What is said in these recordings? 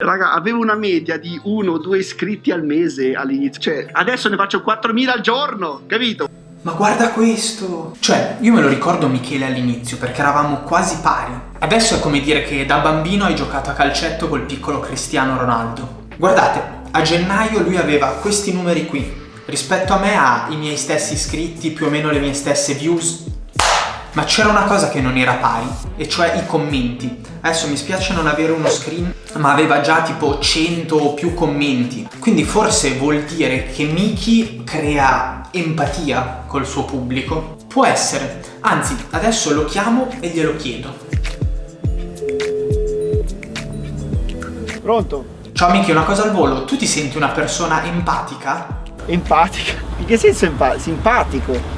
Raga, avevo una media di uno o due iscritti al mese all'inizio. Cioè, adesso ne faccio 4.000 al giorno, capito? Ma guarda questo! Cioè, io me lo ricordo Michele all'inizio, perché eravamo quasi pari. Adesso è come dire che da bambino hai giocato a calcetto col piccolo Cristiano Ronaldo. Guardate, a gennaio lui aveva questi numeri qui. Rispetto a me ha i miei stessi iscritti, più o meno le mie stesse views, ma c'era una cosa che non era pari, e cioè i commenti. Adesso mi spiace non avere uno screen, ma aveva già tipo 100 o più commenti. Quindi forse vuol dire che Miki crea empatia col suo pubblico. Può essere. Anzi, adesso lo chiamo e glielo chiedo. Pronto? Ciao Miki, una cosa al volo. Tu ti senti una persona empatica? Empatica? In che senso empa simpatico?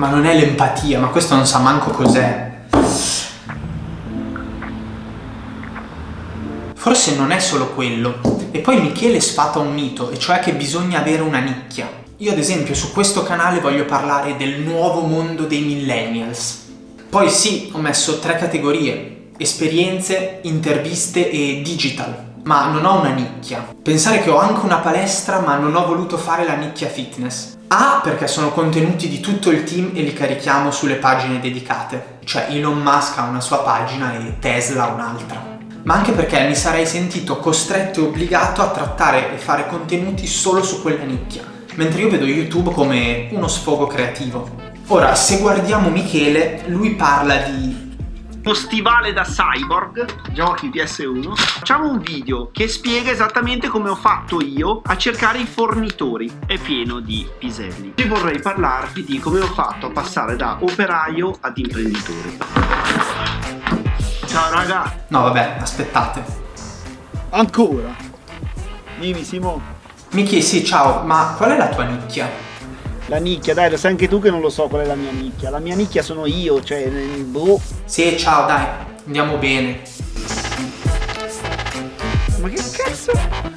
Ma non è l'empatia, ma questo non sa manco cos'è. Forse non è solo quello. E poi Michele sfata un mito, e cioè che bisogna avere una nicchia. Io ad esempio su questo canale voglio parlare del nuovo mondo dei millennials. Poi sì, ho messo tre categorie. Esperienze, interviste e digital ma non ho una nicchia. Pensare che ho anche una palestra ma non ho voluto fare la nicchia fitness. A perché sono contenuti di tutto il team e li carichiamo sulle pagine dedicate. Cioè Elon Musk ha una sua pagina e Tesla un'altra. Ma anche perché mi sarei sentito costretto e obbligato a trattare e fare contenuti solo su quella nicchia. Mentre io vedo YouTube come uno sfogo creativo. Ora, se guardiamo Michele, lui parla di uno stivale da cyborg, giochi PS1, facciamo un video che spiega esattamente come ho fatto io a cercare i fornitori. È pieno di piselli. Oggi vorrei parlarvi di come ho fatto a passare da operaio ad imprenditore. Ciao raga! No vabbè, aspettate. Ancora? Dimmi Simo. Miki, sì, ciao, ma qual è la tua nicchia? La nicchia, dai, lo sai anche tu che non lo so qual è la mia nicchia. La mia nicchia sono io, cioè, boh. Sì, ciao, dai, andiamo bene. Ma che cazzo?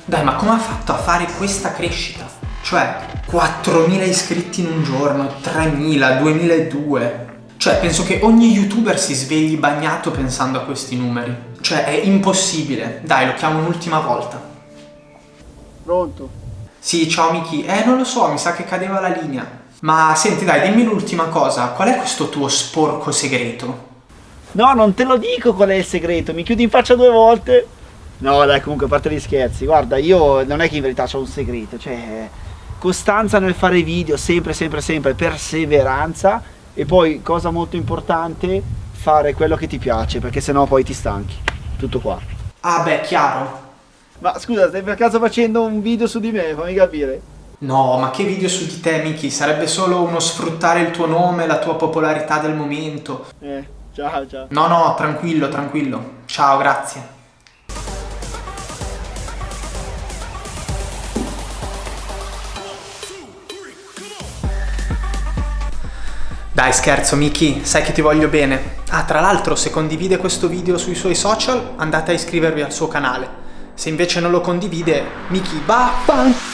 Dai, ma come ha fatto a fare questa crescita? Cioè, 4.000 iscritti in un giorno, 3.000, 2.002. Cioè, penso che ogni youtuber si svegli bagnato pensando a questi numeri. Cioè, è impossibile. Dai, lo chiamo un'ultima volta. Pronto? Sì, ciao Miki. Eh, non lo so, mi sa che cadeva la linea. Ma senti, dai, dimmi l'ultima cosa. Qual è questo tuo sporco segreto? No, non te lo dico qual è il segreto. Mi chiudi in faccia due volte. No, dai, comunque, a parte gli scherzi. Guarda, io non è che in verità ho un segreto. Cioè, costanza nel fare video, sempre, sempre, sempre, perseveranza. E poi, cosa molto importante, fare quello che ti piace, perché sennò poi ti stanchi. Tutto qua. Ah, beh, chiaro. Ma scusa, stai per caso facendo un video su di me? Fammi capire. No, ma che video su di te, Miki? Sarebbe solo uno sfruttare il tuo nome, la tua popolarità del momento. Eh, ciao, ciao. No, no, tranquillo, tranquillo. Ciao, grazie. Dai scherzo Miki, sai che ti voglio bene. Ah, tra l'altro se condivide questo video sui suoi social andate a iscrivervi al suo canale. Se invece non lo condivide, Miki, vaffanculo!